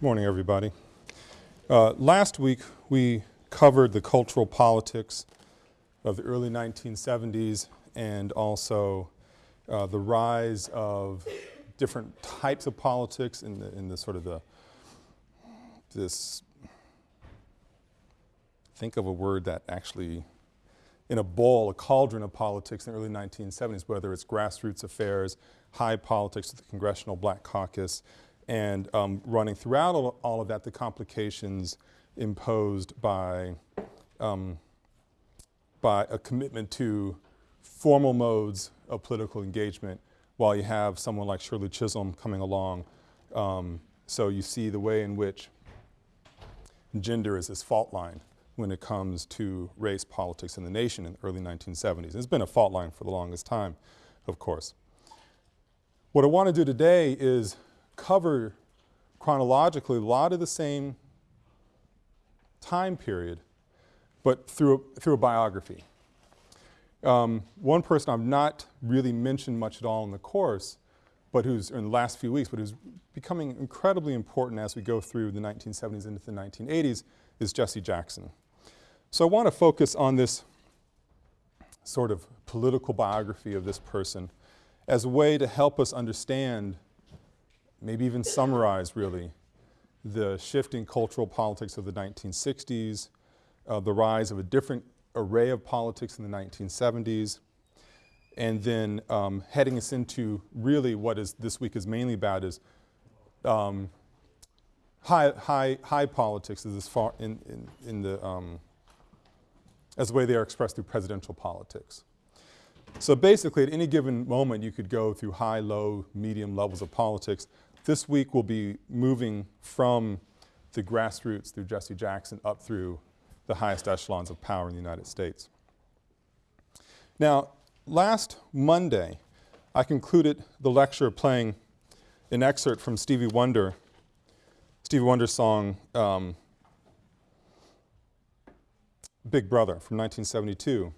Morning, everybody. Uh, last week we covered the cultural politics of the early 1970s and also uh, the rise of different types of politics in the, in the sort of the, this, think of a word that actually, in a bowl, a cauldron of politics in the early 1970s, whether it's grassroots affairs, high politics the Congressional Black Caucus, and um, running throughout all, all, of that the complications imposed by, um, by a commitment to formal modes of political engagement while you have someone like Shirley Chisholm coming along. Um, so you see the way in which gender is this fault line when it comes to race politics in the nation in the early 1970s. It's been a fault line for the longest time, of course. What I want to do today is cover chronologically a lot of the same time period, but through a, through a biography. Um, one person I've not really mentioned much at all in the course, but who's in the last few weeks, but who's becoming incredibly important as we go through the 1970s into the 1980s is Jesse Jackson. So I want to focus on this sort of political biography of this person as a way to help us understand maybe even summarize really the shifting cultural politics of the 1960s, uh, the rise of a different array of politics in the 1970s, and then um, heading us into really what is this week is mainly about is um, high, high, high politics as far in, in, in the, um, as the way they are expressed through presidential politics. So basically at any given moment you could go through high, low, medium levels of politics. This week we'll be moving from the grassroots through Jesse Jackson up through the highest echelons of power in the United States. Now, last Monday, I concluded the lecture playing an excerpt from Stevie Wonder, Stevie Wonder's song, um, Big Brother from 1972.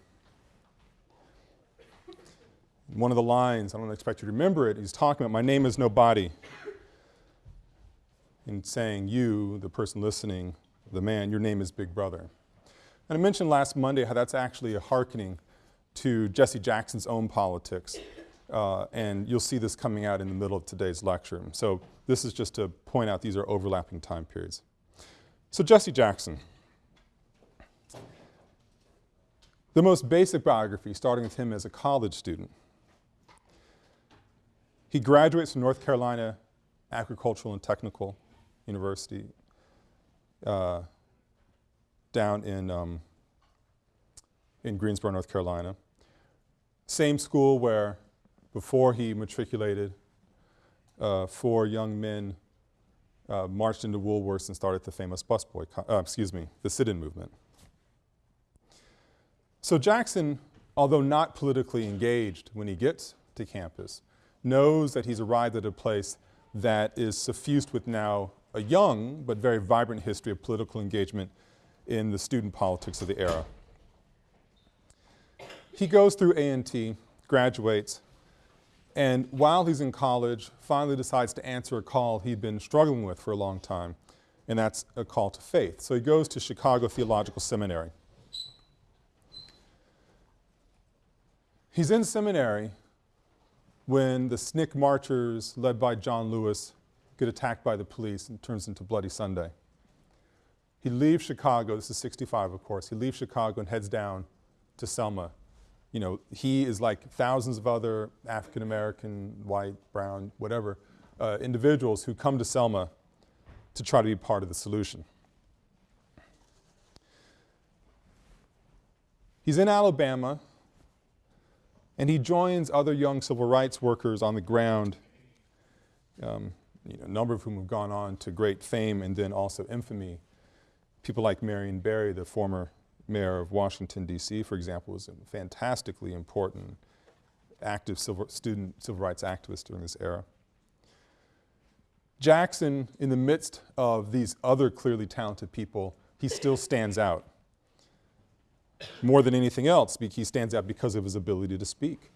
One of the lines, I don't expect you to remember it, he's talking about, my name is nobody in saying you, the person listening, the man, your name is Big Brother. And I mentioned last Monday how that's actually a hearkening to Jesse Jackson's own politics. Uh, and you'll see this coming out in the middle of today's lecture. So this is just to point out these are overlapping time periods. So Jesse Jackson. The most basic biography, starting with him as a college student. He graduates from North Carolina Agricultural and Technical University uh, down in, um, in Greensboro, North Carolina. Same school where before he matriculated, uh, four young men uh, marched into Woolworths and started the famous busboy, uh, excuse me, the sit-in movement. So Jackson, although not politically engaged when he gets to campus, knows that he's arrived at a place that is suffused with now a young but very vibrant history of political engagement in the student politics of the era. He goes through A&T, graduates, and while he's in college, finally decides to answer a call he'd been struggling with for a long time, and that's a call to faith. So he goes to Chicago Theological Seminary. He's in seminary when the SNCC marchers led by John Lewis get attacked by the police and turns into Bloody Sunday. He leaves Chicago, this is 65 of course, he leaves Chicago and heads down to Selma. You know, he is like thousands of other African American, white, brown, whatever, uh, individuals who come to Selma to try to be part of the solution. He's in Alabama and he joins other young civil rights workers on the ground um, you know, a number of whom have gone on to great fame and then also infamy. People like Marion Barry, the former mayor of Washington, D.C., for example, was a fantastically important active civil, student civil rights activist during this era. Jackson, in the midst of these other clearly talented people, he still stands out. More than anything else, he stands out because of his ability to speak.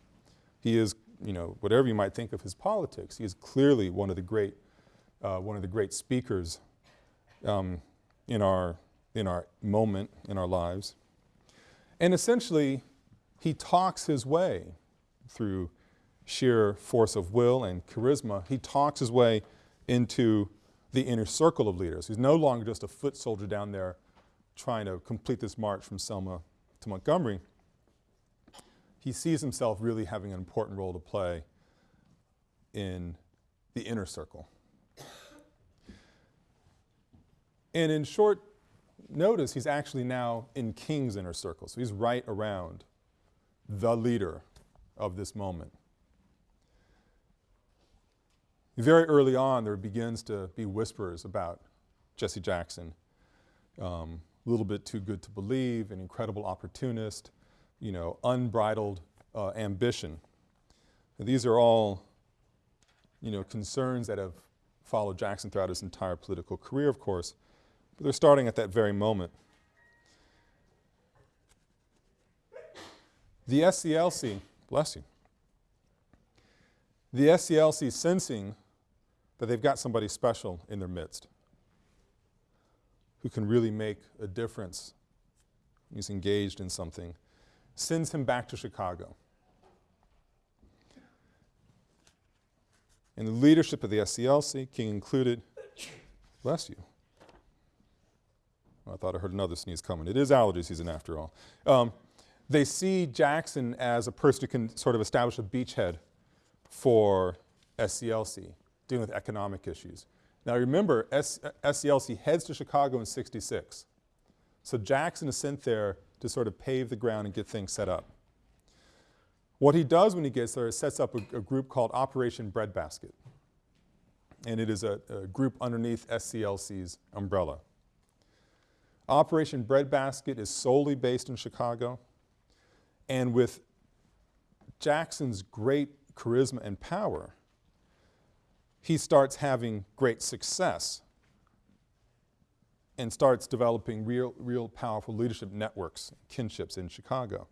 He is you know, whatever you might think of his politics, he is clearly one of the great, uh, one of the great speakers um, in, our, in our moment, in our lives. And essentially, he talks his way through sheer force of will and charisma. He talks his way into the inner circle of leaders. He's no longer just a foot soldier down there trying to complete this march from Selma to Montgomery. He sees himself really having an important role to play in the inner circle. And in short notice, he's actually now in King's inner circle. So he's right around the leader of this moment. Very early on, there begins to be whispers about Jesse Jackson. Um, a little bit too good to believe, an incredible opportunist, you know, unbridled uh, ambition. And these are all, you know, concerns that have followed Jackson throughout his entire political career, of course, but they're starting at that very moment. The SCLC, bless you, the SCLC sensing that they've got somebody special in their midst who can really make a difference. He's engaged in something. Sends him back to Chicago. In the leadership of the SCLC, King included, bless you. I thought I heard another sneeze coming. It is allergy season after all. Um, they see Jackson as a person who can sort of establish a beachhead for SCLC, dealing with economic issues. Now remember, S SCLC heads to Chicago in 66. So Jackson is sent there to sort of pave the ground and get things set up. What he does when he gets there is sets up a, a group called Operation Breadbasket. And it is a, a group underneath SCLC's umbrella. Operation Breadbasket is solely based in Chicago. And with Jackson's great charisma and power, he starts having great success and starts developing real, real powerful leadership networks, kinships in Chicago.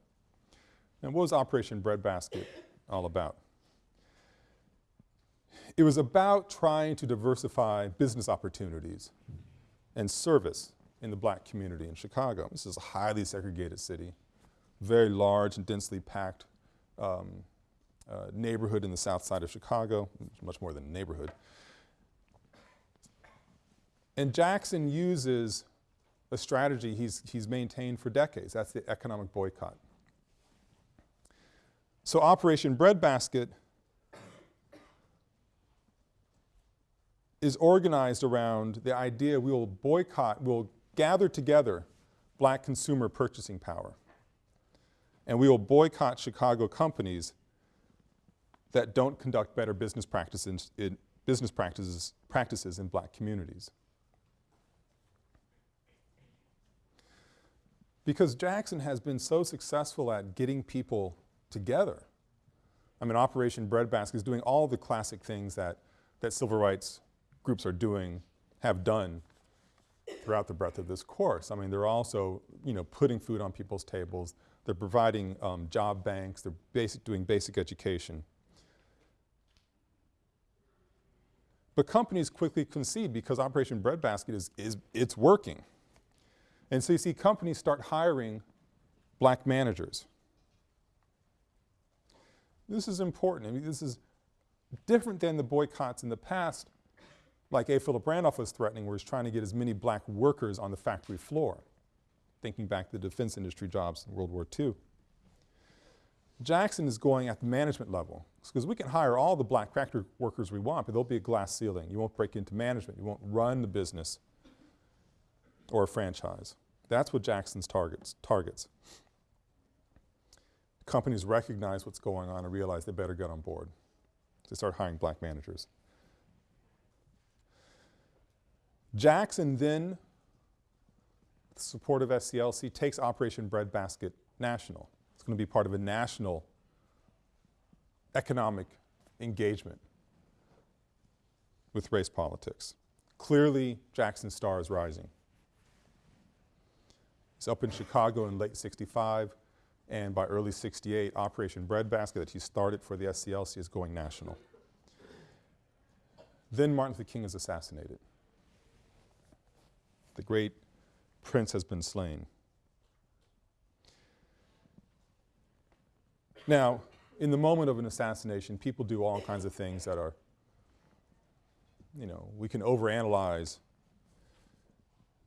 And what was Operation Breadbasket all about? It was about trying to diversify business opportunities and service in the black community in Chicago. This is a highly segregated city, very large and densely packed um, uh, neighborhood in the south side of Chicago, much more than a neighborhood. And Jackson uses a strategy he's, he's maintained for decades. That's the economic boycott. So Operation Breadbasket is organized around the idea we will boycott, we'll gather together black consumer purchasing power. And we will boycott Chicago companies that don't conduct better business practices in, business practices, practices in black communities. Because Jackson has been so successful at getting people together. I mean, Operation Breadbasket is doing all the classic things that, that civil rights groups are doing, have done throughout the breadth of this course. I mean, they're also, you know, putting food on people's tables. They're providing um, job banks. They're basic, doing basic education. But companies quickly concede because Operation Breadbasket is, is, it's working. And so you see companies start hiring black managers. This is important. I mean, this is different than the boycotts in the past, like A. Philip Randolph was threatening, where he's trying to get as many black workers on the factory floor, thinking back to the defense industry jobs in World War II. Jackson is going at the management level because we can hire all the black factory workers we want, but there'll be a glass ceiling. You won't break into management. You won't run the business or a franchise. That's what Jackson's targets. targets. Companies recognize what's going on and realize they better get on board. They start hiring black managers. Jackson then, the support of SCLC, takes Operation Breadbasket national. It's going to be part of a national economic engagement with race politics. Clearly, Jackson's star is rising. He's up in Chicago in late 65, and by early 68, Operation Breadbasket that he started for the SCLC is going national. Then Martin Luther King is assassinated. The great prince has been slain. Now, in the moment of an assassination, people do all kinds of things that are, you know, we can overanalyze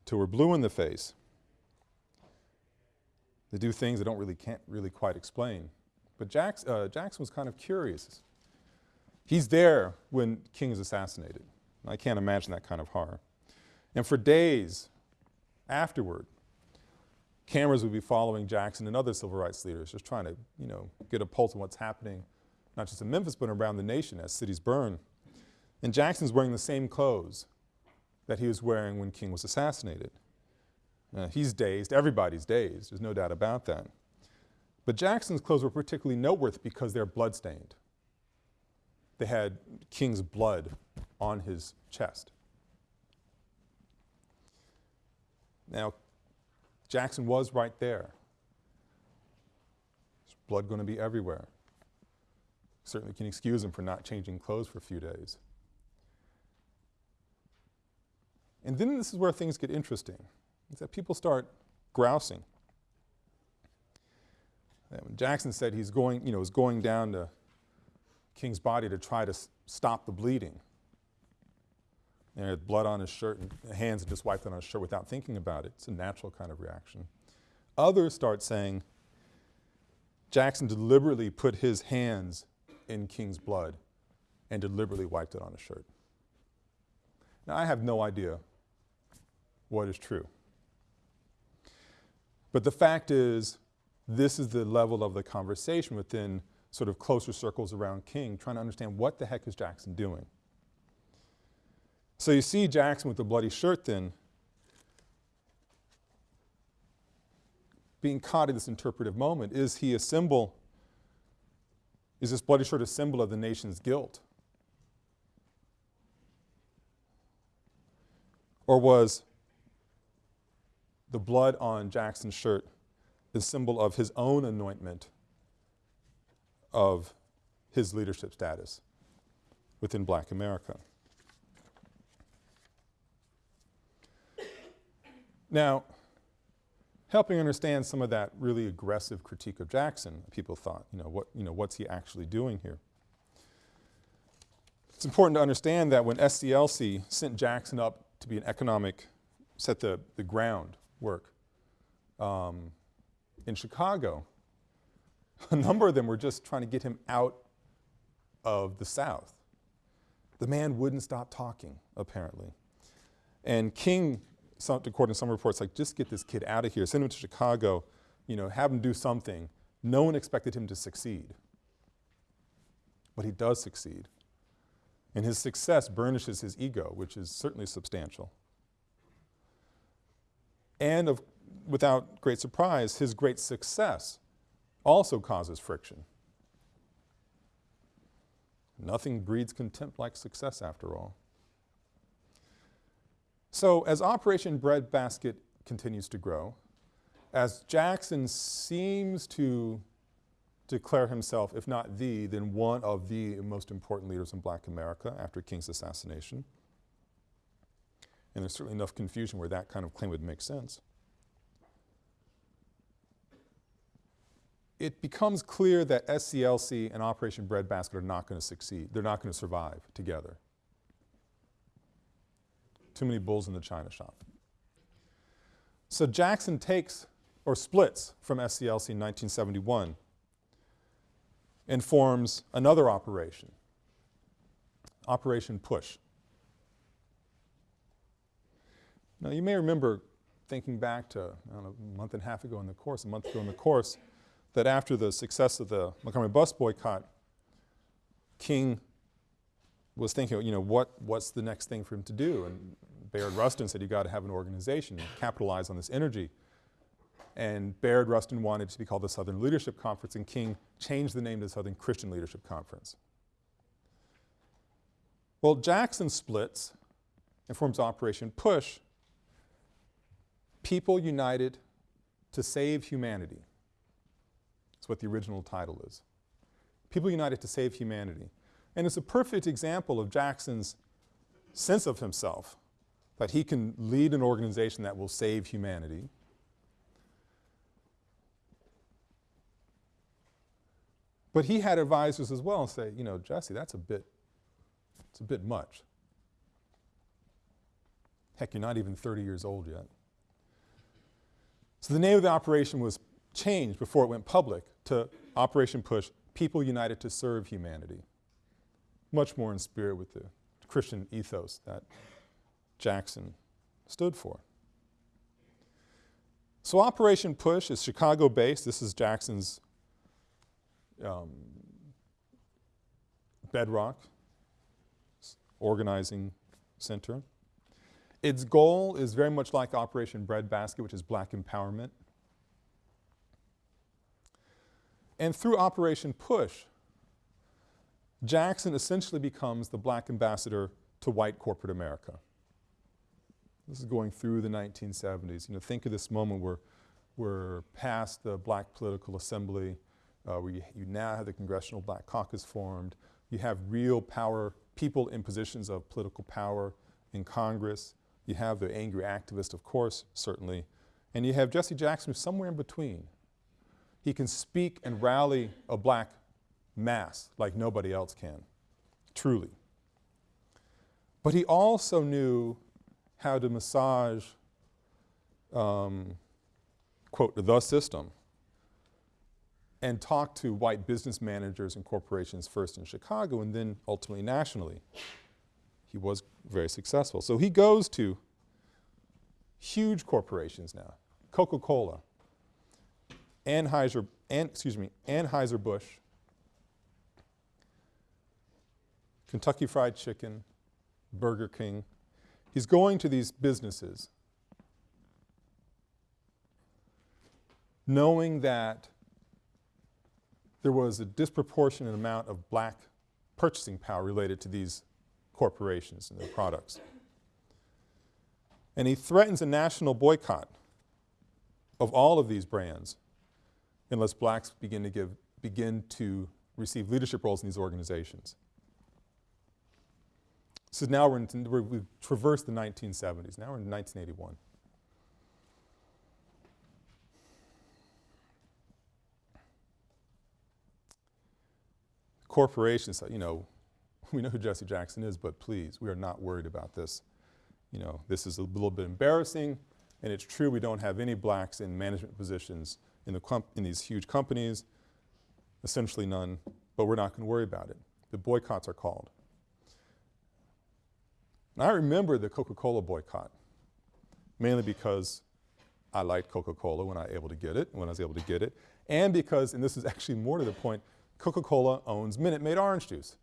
till we're blue in the face. They do things they don't really can't really quite explain. But Jackson, uh, Jackson was kind of curious. He's there when King is assassinated. I can't imagine that kind of horror. And for days afterward, cameras would be following Jackson and other civil rights leaders, just trying to, you know, get a pulse on what's happening, not just in Memphis, but around the nation as cities burn. And Jackson's wearing the same clothes that he was wearing when King was assassinated. Uh, he's dazed, everybody's dazed, there's no doubt about that. But Jackson's clothes were particularly noteworthy because they're bloodstained. They had King's blood on his chest. Now, Jackson was right there. There's blood going to be everywhere. Certainly can excuse him for not changing clothes for a few days. And then this is where things get interesting, is that people start grousing. And Jackson said he's going, you know, is going down to King's body to try to stop the bleeding. And had blood on his shirt and hands and just wiped it on his shirt without thinking about it. It's a natural kind of reaction. Others start saying Jackson deliberately put his hands in King's blood and deliberately wiped it on his shirt. Now I have no idea what is true. But the fact is, this is the level of the conversation within sort of closer circles around King, trying to understand what the heck is Jackson doing. So you see Jackson with the bloody shirt then being caught in this interpretive moment. Is he a symbol, is this bloody shirt a symbol of the nation's guilt? Or was the blood on Jackson's shirt the symbol of his own anointment of his leadership status within black America? Now, helping understand some of that really aggressive critique of Jackson, people thought, you know, what, you know, what's he actually doing here? It's important to understand that when SCLC sent Jackson up to be an economic, set the, the groundwork um, in Chicago, a number of them were just trying to get him out of the South. The man wouldn't stop talking, apparently. And King some, according to some reports, like just get this kid out of here, send him to Chicago, you know, have him do something. No one expected him to succeed. But he does succeed. And his success burnishes his ego, which is certainly substantial. And of, without great surprise, his great success also causes friction. Nothing breeds contempt like success after all. So as Operation Breadbasket continues to grow, as Jackson seems to declare himself, if not the, then one of the most important leaders in black America after King's assassination, and there's certainly enough confusion where that kind of claim would make sense. It becomes clear that SCLC and Operation Breadbasket are not going to succeed. They're not going to survive together. Too many bulls in the china shop. So Jackson takes or splits from SCLC in 1971 and forms another operation, Operation Push. Now you may remember thinking back to know, a month and a half ago in the course, a month ago in the course, that after the success of the Montgomery bus boycott, King was thinking, you know, what, what's the next thing for him to do? And Bayard Rustin said, you've got to have an organization, capitalize on this energy. And Bayard Rustin wanted to be called the Southern Leadership Conference and King changed the name to the Southern Christian Leadership Conference. Well, Jackson splits and forms Operation Push, People United to Save Humanity. That's what the original title is. People United to Save Humanity. And it's a perfect example of Jackson's sense of himself that he can lead an organization that will save humanity. But he had advisors as well say, you know, Jesse, that's a bit, it's a bit much. Heck, you're not even 30 years old yet. So the name of the operation was changed before it went public to Operation Push, People United to Serve Humanity. Much more in spirit with the Christian ethos that Jackson stood for. So Operation Push is Chicago-based. This is Jackson's um, bedrock organizing center. Its goal is very much like Operation Breadbasket, which is black empowerment. And through Operation Push, Jackson essentially becomes the black ambassador to white corporate America. This is going through the 1970s. You know, think of this moment where we're past the black political assembly, uh, where you, you now have the Congressional Black Caucus formed. You have real power, people in positions of political power in Congress. You have the angry activist, of course, certainly. And you have Jesse Jackson who's somewhere in between. He can speak and rally a black mass like nobody else can, truly. But he also knew how to massage, um, quote, the system and talk to white business managers and corporations first in Chicago and then ultimately nationally he was very successful. So he goes to huge corporations now, Coca-Cola, Anheuser, An, excuse me, Anheuser-Busch, Kentucky Fried Chicken, Burger King. He's going to these businesses knowing that there was a disproportionate amount of black purchasing power related to these corporations and their products. And he threatens a national boycott of all of these brands unless blacks begin to give, begin to receive leadership roles in these organizations. So now we're in, we have traversed the 1970s, now we're in 1981. Corporations, you know, we know who Jesse Jackson is, but please, we are not worried about this. You know, this is a little bit embarrassing, and it's true we don't have any blacks in management positions in, the in these huge companies, essentially none, but we're not going to worry about it. The boycotts are called. And I remember the Coca-Cola boycott, mainly because I liked Coca-Cola when I was able to get it, when I was able to get it, and because, and this is actually more to the point, Coca-Cola owns Minute Maid orange juice.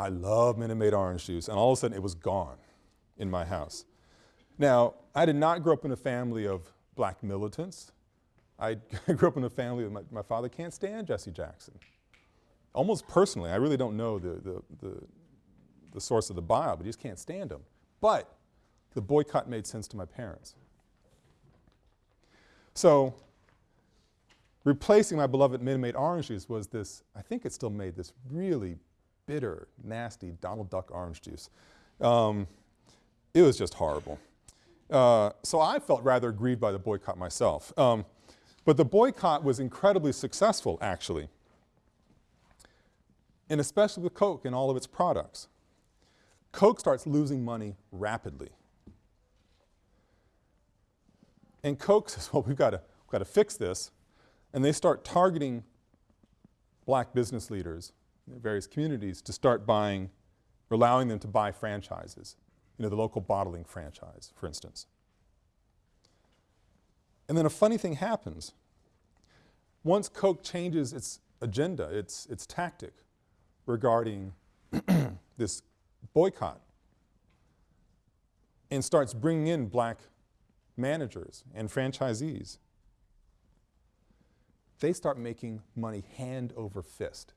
I love Minute Maid orange juice, and all of a sudden it was gone in my house. Now, I did not grow up in a family of black militants. I grew up in a family my, my, father can't stand Jesse Jackson. Almost personally, I really don't know the, the, the, the source of the bile, but he just can't stand him. But the boycott made sense to my parents. So replacing my beloved Minute Maid orange juice was this, I think it still made this really bitter, nasty Donald Duck orange juice. Um, it was just horrible. Uh, so I felt rather aggrieved by the boycott myself. Um, but the boycott was incredibly successful, actually, and especially with Coke and all of its products. Coke starts losing money rapidly. And Coke says, well, we've got to, we've got to fix this. And they start targeting black business leaders various communities to start buying, or allowing them to buy franchises, you know, the local bottling franchise, for instance. And then a funny thing happens. Once Coke changes its agenda, its, its tactic regarding this boycott and starts bringing in black managers and franchisees, they start making money hand over fist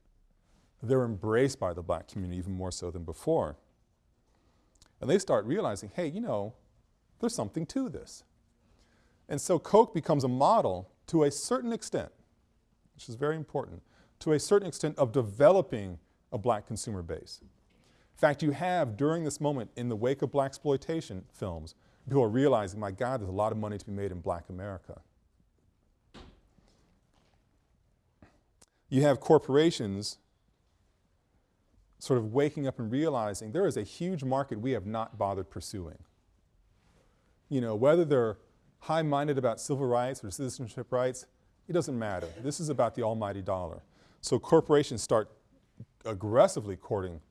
they're embraced by the black community even more so than before. And they start realizing, hey, you know, there's something to this. And so Coke becomes a model to a certain extent, which is very important, to a certain extent of developing a black consumer base. In fact, you have during this moment in the wake of black exploitation films, people are realizing, my God, there's a lot of money to be made in black America. You have corporations sort of waking up and realizing there is a huge market we have not bothered pursuing. You know, whether they're high-minded about civil rights or citizenship rights, it doesn't matter. This is about the almighty dollar. So corporations start aggressively courting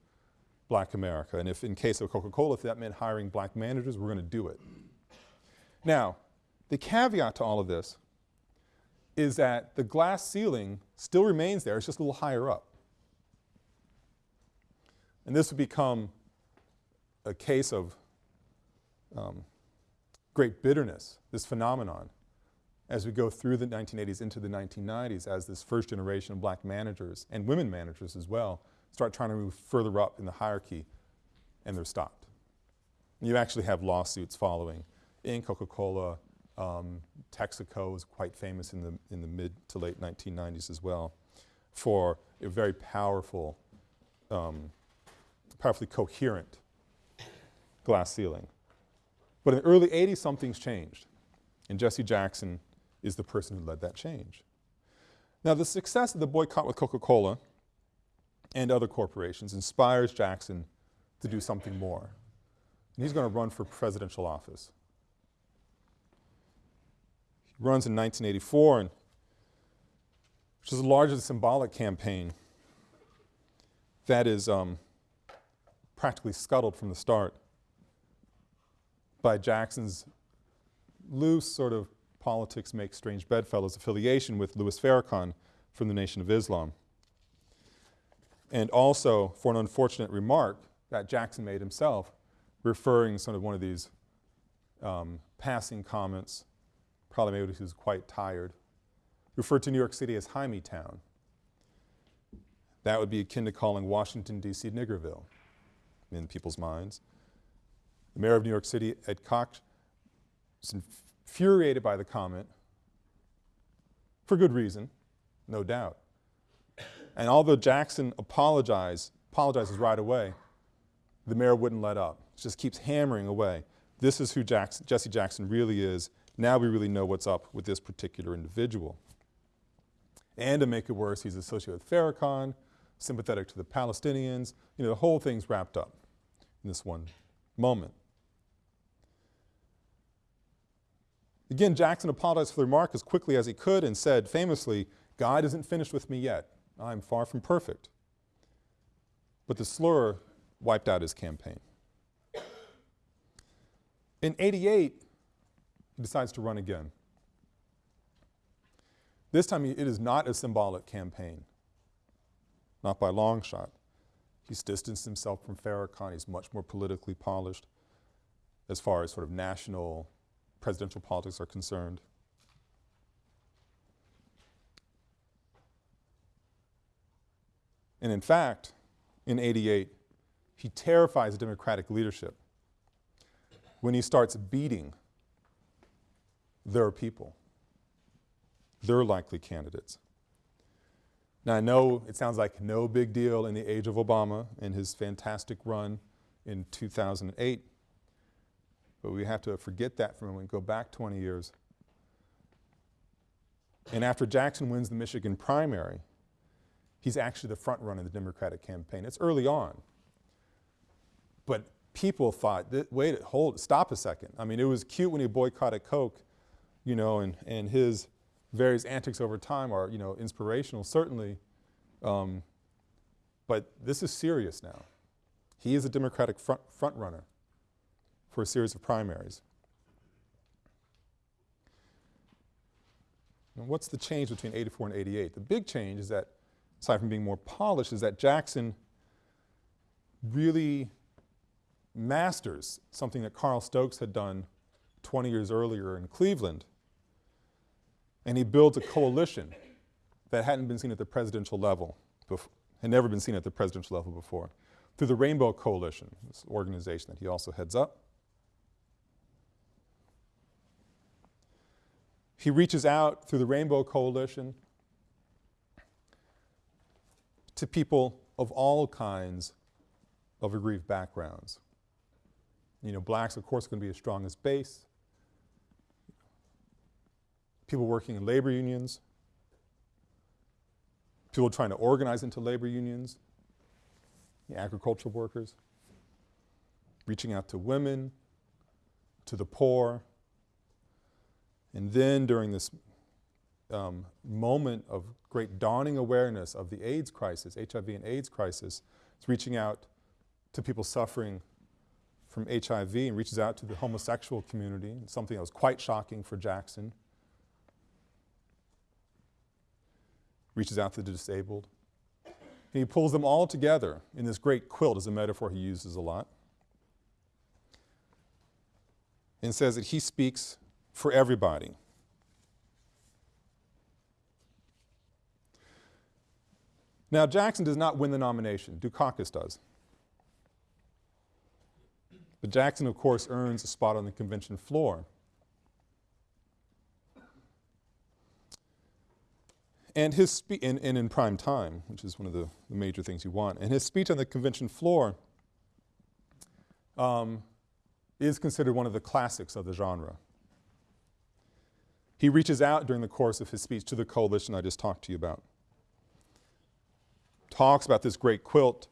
black America. And if in case of Coca-Cola, if that meant hiring black managers, we're going to do it. Now, the caveat to all of this is that the glass ceiling still remains there, it's just a little higher up. And this would become a case of um, great bitterness, this phenomenon, as we go through the 1980s into the 1990s as this first generation of black managers and women managers as well start trying to move further up in the hierarchy and they're stopped. And you actually have lawsuits following in Coca-Cola, um, Texaco was quite famous in the, in the mid to late 1990s as well for a very powerful, um, powerfully coherent glass ceiling. But in the early 80s, something's changed. And Jesse Jackson is the person who led that change. Now the success of the boycott with Coca-Cola and other corporations inspires Jackson to do something more. And he's going to run for presidential office. He runs in 1984, and, which is a symbolic campaign that is um, practically scuttled from the start by Jackson's loose sort of politics make strange bedfellows affiliation with Louis Farrakhan from the Nation of Islam. And also for an unfortunate remark that Jackson made himself, referring sort of one of these um, passing comments, probably maybe he was quite tired, referred to New York City as Hymietown. That would be akin to calling Washington, D.C. Niggerville in people's minds. The mayor of New York City, Ed Koch, was infuriated by the comment, for good reason, no doubt. And although Jackson apologized, apologizes right away, the mayor wouldn't let up. Just keeps hammering away. This is who Jackson, Jesse Jackson really is. Now we really know what's up with this particular individual. And to make it worse, he's associated with Farrakhan, sympathetic to the Palestinians. You know, the whole thing's wrapped up in this one moment. Again, Jackson apologized for the remark as quickly as he could and said famously, God isn't finished with me yet. I'm far from perfect. But the slur wiped out his campaign. In 88, he decides to run again. This time it is not a symbolic campaign, not by long shot. He's distanced himself from Farrakhan. He's much more politically polished as far as sort of national presidential politics are concerned. And in fact, in 88, he terrifies Democratic leadership when he starts beating their people, their likely candidates. Now I know it sounds like no big deal in the age of Obama and his fantastic run in 2008, but we have to forget that for a moment, go back 20 years. And after Jackson wins the Michigan primary, he's actually the front runner in the Democratic campaign. It's early on. But people thought, wait, hold, stop a second. I mean, it was cute when he boycotted Coke, you know, and, and his various antics over time are, you know, inspirational, certainly. Um, but this is serious now. He is a Democratic front, front runner for a series of primaries. What's the change between 84 and 88? The big change is that, aside from being more polished, is that Jackson really masters something that Carl Stokes had done 20 years earlier in Cleveland. And he builds a coalition that hadn't been seen at the presidential level, had never been seen at the presidential level before, through the Rainbow Coalition, this organization that he also heads up. He reaches out through the Rainbow Coalition to people of all kinds of aggrieved backgrounds. You know, blacks, of course, are going to be as strong as base. People working in labor unions, people trying to organize into labor unions, the agricultural workers, reaching out to women, to the poor. And then during this um, moment of great dawning awareness of the AIDS crisis, HIV and AIDS crisis, it's reaching out to people suffering from HIV and reaches out to the homosexual community, something that was quite shocking for Jackson. Reaches out to the disabled. And he pulls them all together in this great quilt as a metaphor he uses a lot. And says that he speaks for everybody. Now, Jackson does not win the nomination. Dukakis does. But Jackson, of course, earns a spot on the convention floor. And his speech, and, and, in prime time, which is one of the, the, major things you want, and his speech on the convention floor um, is considered one of the classics of the genre. He reaches out during the course of his speech to the coalition I just talked to you about talks about this great quilt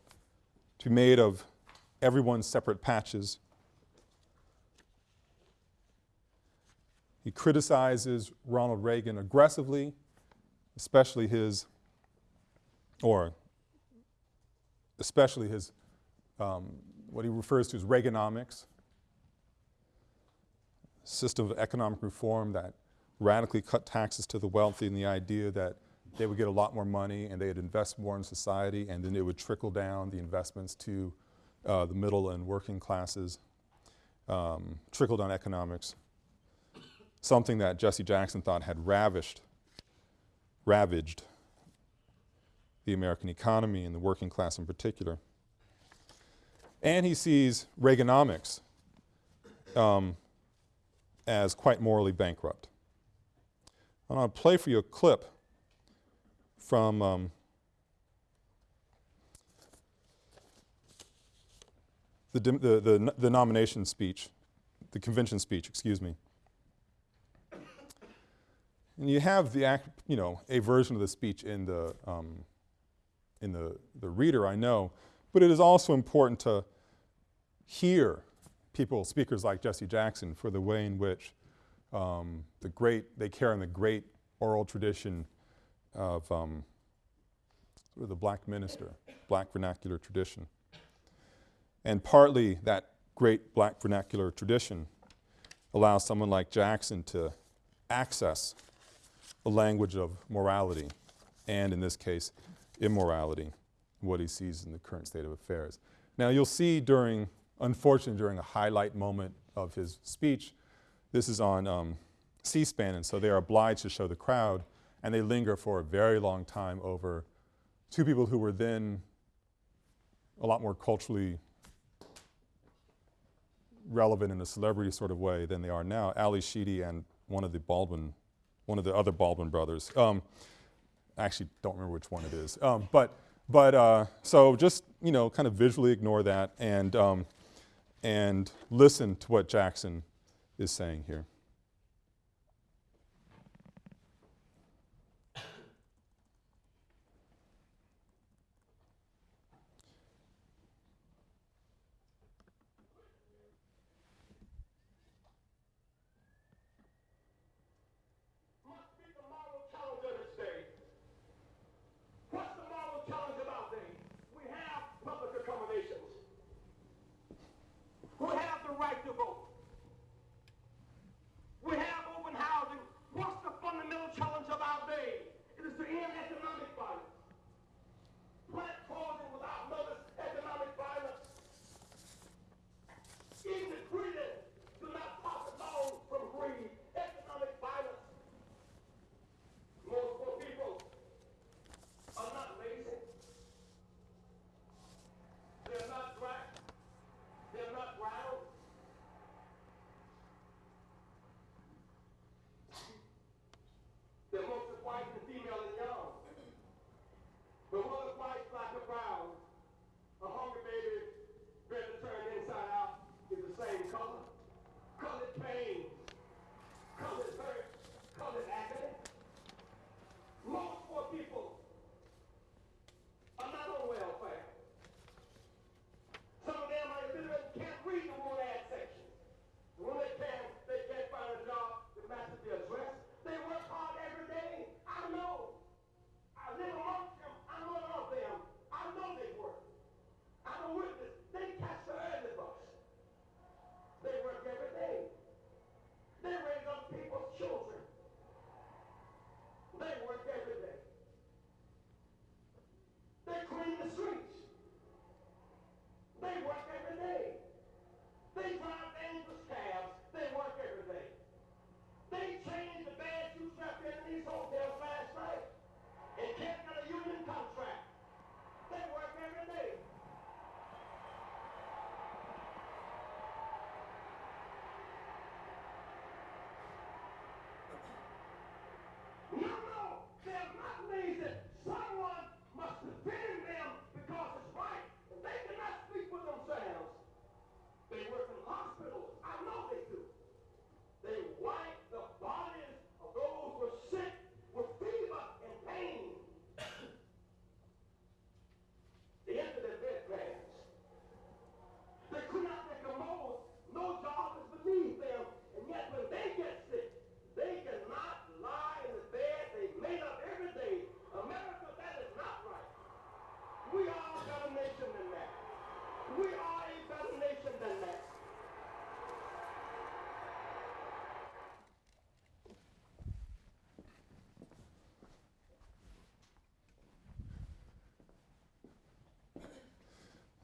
to be made of everyone's separate patches. He criticizes Ronald Reagan aggressively, especially his, or especially his, um, what he refers to as Reaganomics, system of economic reform that radically cut taxes to the wealthy and the idea that they would get a lot more money and they'd invest more in society and then it would trickle down the investments to uh, the middle and working classes, um, trickle down economics, something that Jesse Jackson thought had ravished, ravaged the American economy and the working class in particular. And he sees Reaganomics um, as quite morally bankrupt. I want to play for you a clip from um, the, the, the, the nomination speech, the convention speech, excuse me. And you have the act, you know, a version of the speech in the, um, in the, the reader, I know, but it is also important to hear people, speakers like Jesse Jackson, for the way in which um, the great, they carry on the great oral tradition of um, sort of the black minister, black vernacular tradition. And partly that great black vernacular tradition allows someone like Jackson to access the language of morality and, in this case, immorality, what he sees in the current state of affairs. Now, you'll see during, unfortunately, during a highlight moment of his speech, this is on um, C-SPAN, and so they are obliged to show the crowd and they linger for a very long time over two people who were then a lot more culturally relevant in a celebrity sort of way than they are now, Ally Sheedy and one of the Baldwin, one of the other Baldwin brothers. Um, I actually don't remember which one it is. Um, but but uh, so just, you know, kind of visually ignore that and, um, and listen to what Jackson is saying here.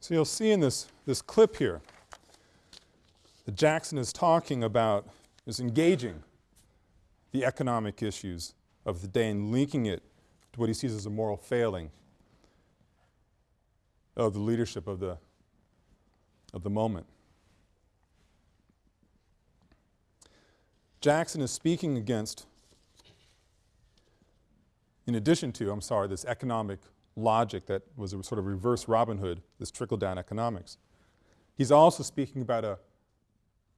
So you'll see in this, this clip here that Jackson is talking about, is engaging the economic issues of the day and linking it to what he sees as a moral failing of the leadership of the, of the moment. Jackson is speaking against, in addition to, I'm sorry, this economic logic that was a sort of reverse Robin Hood, this trickle-down economics. He's also speaking about a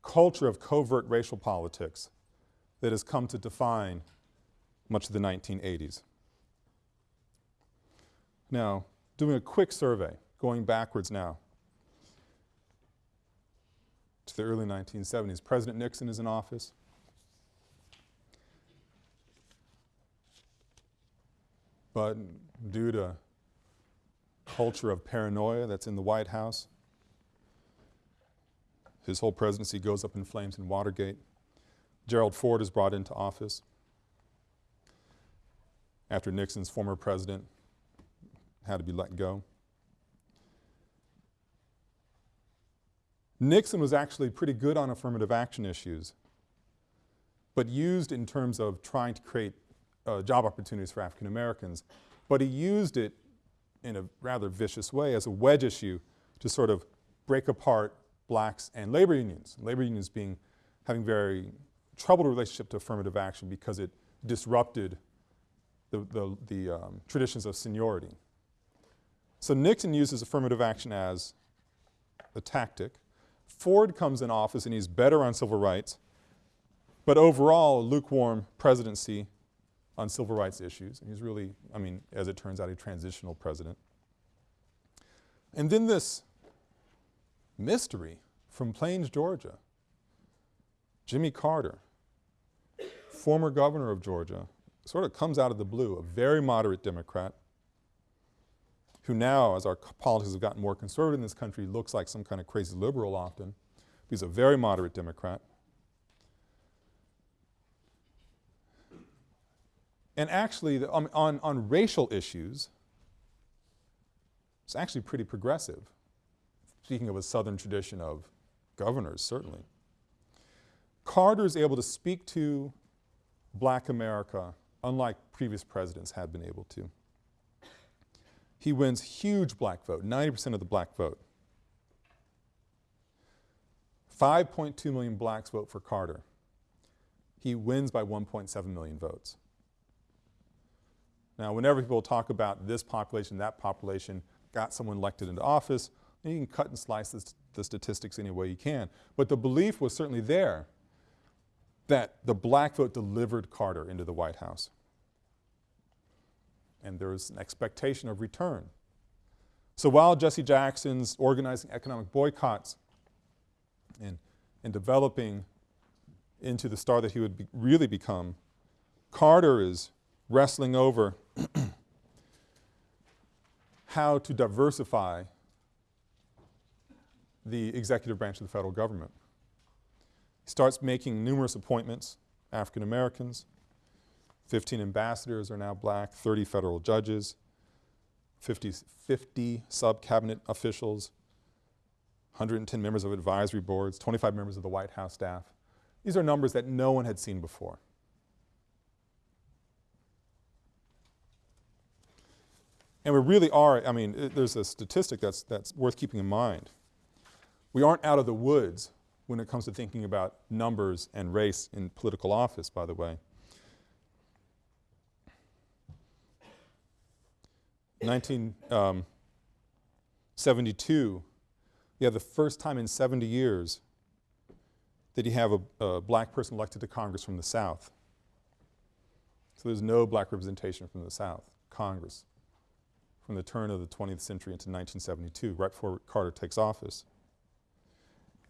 culture of covert racial politics that has come to define much of the 1980s. Now, doing a quick survey, going backwards now to the early 1970s. President Nixon is in office. But due to culture of paranoia that's in the White House, his whole presidency goes up in flames in Watergate. Gerald Ford is brought into office after Nixon's former president had to be let go. Nixon was actually pretty good on affirmative action issues, but used in terms of trying to create uh, job opportunities for African Americans. But he used it in a rather vicious way as a wedge issue to sort of break apart blacks and labor unions. Labor unions being, having very troubled relationship to affirmative action because it disrupted the, the, the um, traditions of seniority. So Nixon uses affirmative action as a tactic. Ford comes in office and he's better on civil rights, but overall lukewarm presidency on civil rights issues. And he's really, I mean, as it turns out, a transitional president. And then this mystery from Plains, Georgia. Jimmy Carter, former governor of Georgia, sort of comes out of the blue, a very moderate Democrat, who now, as our politics have gotten more conservative in this country, looks like some kind of crazy liberal often. He's a very moderate Democrat. And actually, the, um, on, on racial issues, it's actually pretty progressive speaking of a southern tradition of governors, certainly. Carter is able to speak to black America unlike previous presidents had been able to. He wins huge black vote, 90% of the black vote. 5.2 million blacks vote for Carter. He wins by 1.7 million votes. Now, whenever people talk about this population, that population got someone elected into office, you can cut and slice this, the statistics any way you can. But the belief was certainly there that the black vote delivered Carter into the White House. And there was an expectation of return. So while Jesse Jackson's organizing economic boycotts and, and developing into the star that he would be really become, Carter is wrestling over how to diversify the executive branch of the federal government. He starts making numerous appointments, African Americans, 15 ambassadors are now black, 30 federal judges, 50, 50 sub-cabinet officials, 110 members of advisory boards, 25 members of the White House staff. These are numbers that no one had seen before. And we really are, I mean, it, there's a statistic that's, that's worth keeping in mind. We aren't out of the woods when it comes to thinking about numbers and race in political office, by the way. 1972, um, you have the first time in 70 years that you have a, a black person elected to Congress from the South. So there's no black representation from the South, Congress, from the turn of the 20th century into 1972, right before Carter takes office.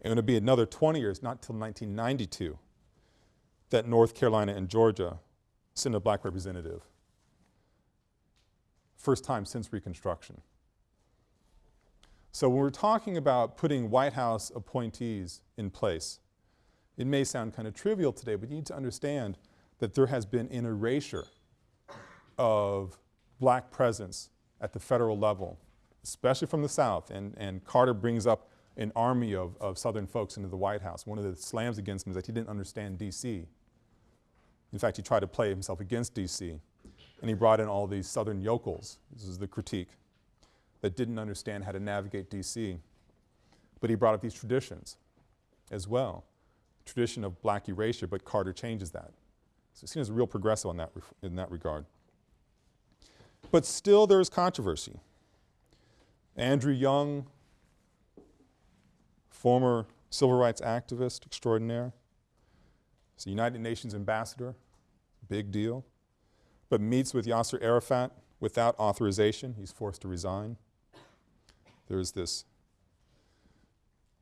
Going to be another 20 years, not until 1992, that North Carolina and Georgia send a black representative. First time since Reconstruction. So when we're talking about putting White House appointees in place, it may sound kind of trivial today, but you need to understand that there has been an erasure of black presence at the federal level especially from the South, and, and Carter brings up an army of, of Southern folks into the White House. One of the slams against him is that he didn't understand D.C. In fact, he tried to play himself against D.C. and he brought in all these Southern yokels, this is the critique, that didn't understand how to navigate D.C. But he brought up these traditions as well, tradition of black erasure, but Carter changes that. So he's seen as a real progressive that in that regard. But still there is controversy. Andrew Young, former civil rights activist extraordinaire, he's a United Nations ambassador, big deal, but meets with Yasser Arafat without authorization. He's forced to resign. There's this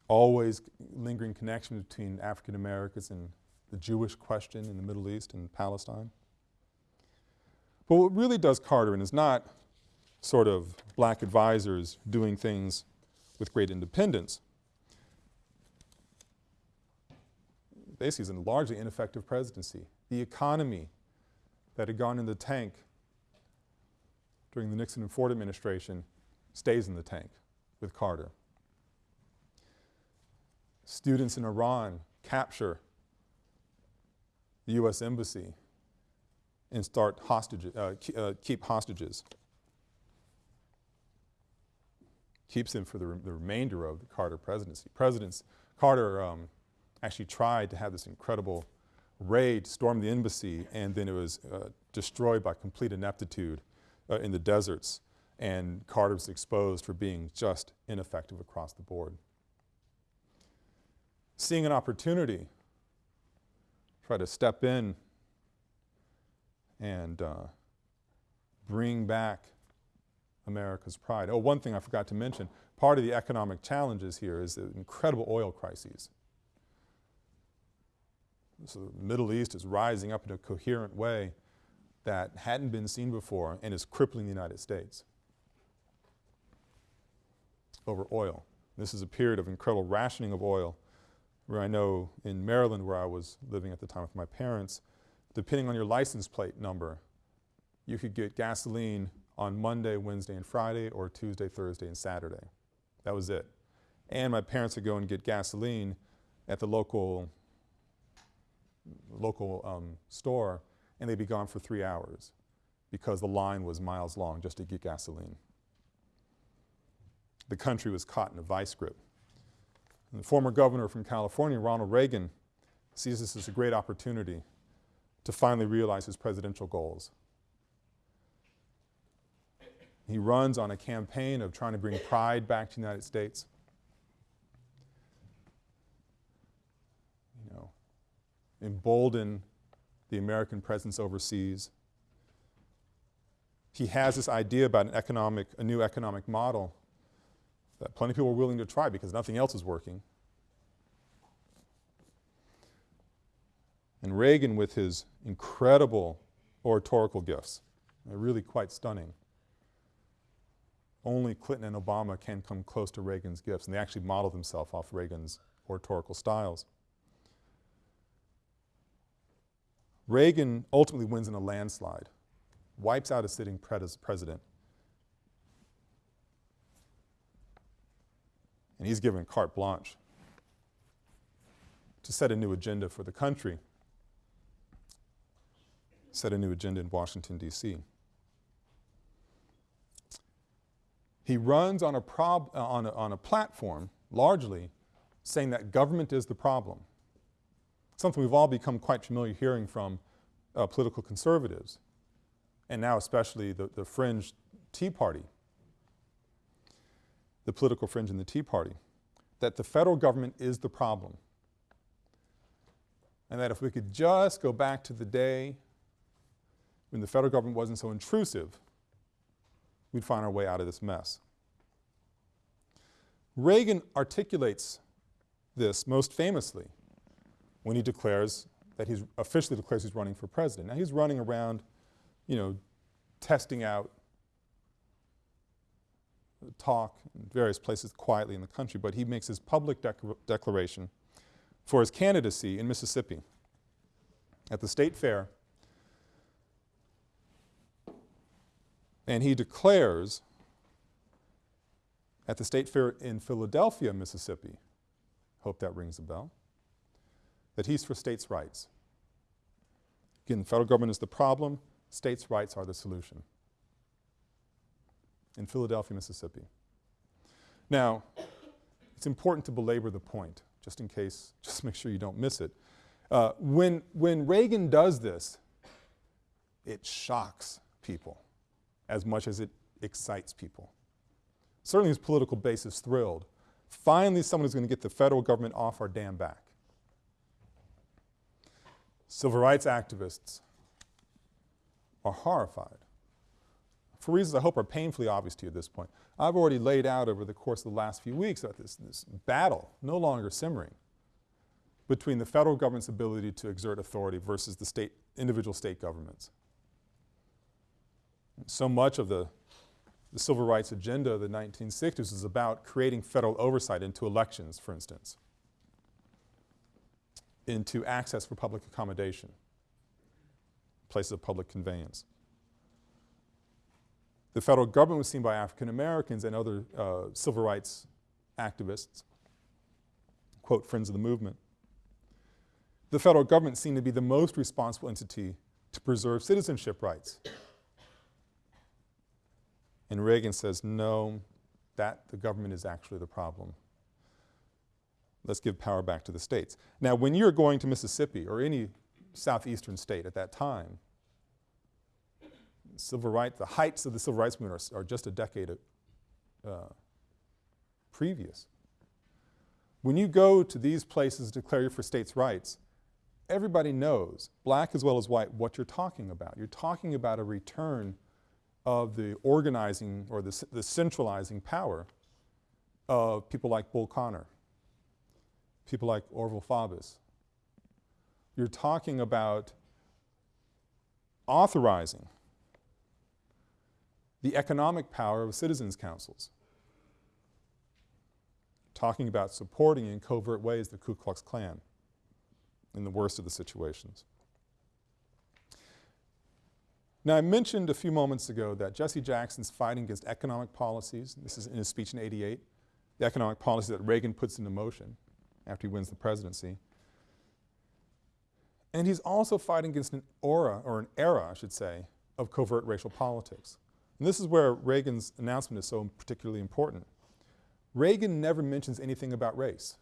always lingering connection between African Americans and the Jewish question in the Middle East and Palestine. But what really does Carter in is not sort of black advisors doing things with great independence. Basically, it's a largely ineffective presidency. The economy that had gone in the tank during the Nixon and Ford administration stays in the tank with Carter. Students in Iran capture the U.S. Embassy and start hostages, uh, uh, keep hostages. Keeps them for the, re the, remainder of the Carter presidency. Presidents, Carter um, actually tried to have this incredible raid, storm the embassy, and then it was uh, destroyed by complete ineptitude uh, in the deserts. And Carter was exposed for being just ineffective across the board. Seeing an opportunity try to step in and uh, bring back America's pride. Oh, one thing I forgot to mention, part of the economic challenges here is the incredible oil crises. So the Middle East is rising up in a coherent way that hadn't been seen before and is crippling the United States over oil. This is a period of incredible rationing of oil where I know in Maryland where I was living at the time with my parents, depending on your license plate number, you could get gasoline on Monday, Wednesday, and Friday, or Tuesday, Thursday, and Saturday. That was it. And my parents would go and get gasoline at the local, local um, store, and they'd be gone for three hours because the line was miles long just to get gasoline. The country was caught in a vice grip. And the former governor from California, Ronald Reagan, sees this as a great opportunity to finally realize his presidential goals. He runs on a campaign of trying to bring pride back to the United States. You know, embolden the American presence overseas. He has this idea about an economic, a new economic model that plenty of people are willing to try because nothing else is working. And Reagan with his incredible oratorical gifts, they're really quite stunning. Only Clinton and Obama can come close to Reagan's gifts and they actually model themselves off Reagan's oratorical styles. Reagan ultimately wins in a landslide, wipes out a sitting president And he's given carte blanche to set a new agenda for the country, set a new agenda in Washington, D.C. He runs on a, prob uh, on, a, on a platform, largely, saying that government is the problem. Something we've all become quite familiar hearing from uh, political conservatives, and now especially the, the fringe Tea Party the political fringe in the Tea Party, that the federal government is the problem. And that if we could just go back to the day when the federal government wasn't so intrusive, we'd find our way out of this mess. Reagan articulates this most famously when he declares that he's officially declares he's running for president. Now he's running around, you know, testing out talk in various places quietly in the country, but he makes his public declaration for his candidacy in Mississippi at the state fair. And he declares at the State Fair in Philadelphia, Mississippi, hope that rings a bell, that he's for states' rights. Again, the federal government is the problem, states' rights are the solution. In Philadelphia, Mississippi. Now, it's important to belabor the point, just in case, just make sure you don't miss it. Uh, when, when Reagan does this, it shocks people as much as it excites people. Certainly his political base is thrilled. Finally someone is going to get the federal government off our damn back. Civil rights activists are horrified for reasons I hope are painfully obvious to you at this point. I've already laid out over the course of the last few weeks about this, this battle no longer simmering between the federal government's ability to exert authority versus the state, individual state governments. So much of the, the civil rights agenda of the 1960s was about creating federal oversight into elections, for instance, into access for public accommodation, places of public conveyance. The federal government was seen by African Americans and other uh, civil rights activists, quote, friends of the movement. The federal government seemed to be the most responsible entity to preserve citizenship rights. And Reagan says, no, that the government is actually the problem. Let's give power back to the states. Now when you're going to Mississippi or any southeastern state at that time, civil rights, the heights of the civil rights movement are, are just a decade uh, previous. When you go to these places to declare for states' rights, everybody knows, black as well as white, what you're talking about. You're talking about a return of the organizing or the, the centralizing power of people like Bull Connor, people like Orval Faubus. You're talking about authorizing the economic power of citizens' councils, talking about supporting in covert ways the Ku Klux Klan in the worst of the situations. Now I mentioned a few moments ago that Jesse Jackson's fighting against economic policies, this is in his speech in 88, the economic policy that Reagan puts into motion after he wins the presidency. And he's also fighting against an aura, or an era I should say, of covert racial politics. And this is where Reagan's announcement is so particularly important. Reagan never mentions anything about race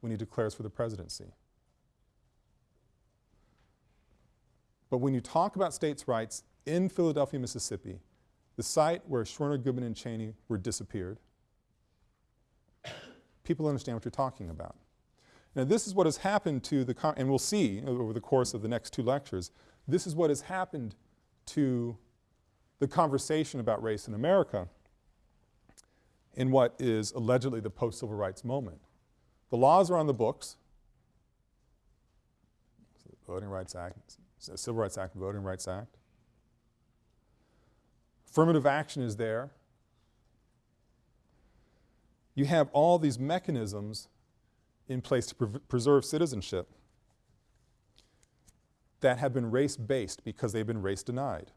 when he declares for the presidency. But when you talk about states' rights in Philadelphia, Mississippi, the site where Schwerner, Goodman, and Chaney were disappeared, people understand what you're talking about. Now this is what has happened to the, and we'll see over the course of the next two lectures, this is what has happened to the conversation about race in America in what is allegedly the post-civil rights moment. The laws are on the books, Voting Rights Act, Civil Rights Act, Voting Rights Act. Affirmative action is there. You have all these mechanisms in place to pre preserve citizenship that have been race-based because they've been race denied.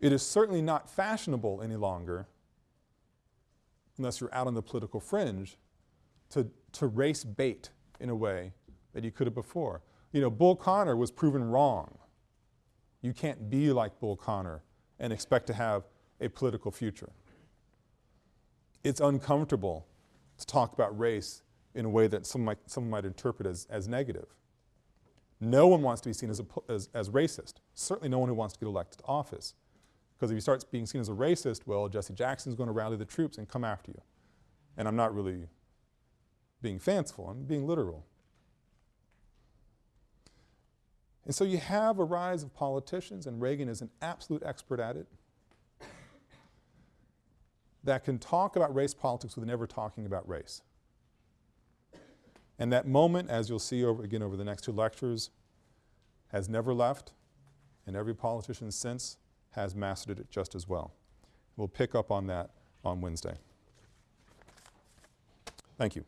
It is certainly not fashionable any longer, unless you're out on the political fringe, to, to race bait in a way that you could have before. You know, Bull Connor was proven wrong. You can't be like Bull Connor and expect to have a political future. It's uncomfortable to talk about race in a way that some might, some might interpret as, as negative. No one wants to be seen as, a, as, as racist. Certainly no one who wants to get elected to office. Because if you start being seen as a racist, well, Jesse Jackson's going to rally the troops and come after you. And I'm not really being fanciful, I'm being literal. And so you have a rise of politicians, and Reagan is an absolute expert at it, that can talk about race politics without never talking about race. And that moment, as you'll see over, again over the next two lectures, has never left, and every politician since has mastered it just as well. We'll pick up on that on Wednesday. Thank you.